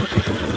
何?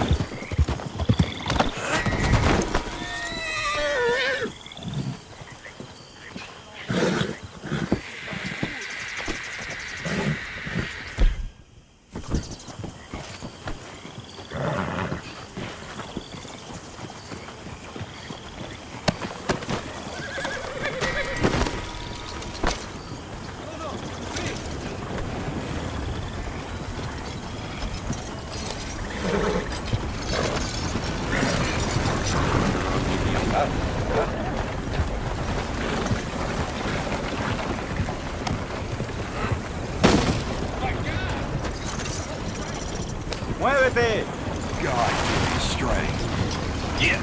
¡Muévete! God, give me strength. Yeah.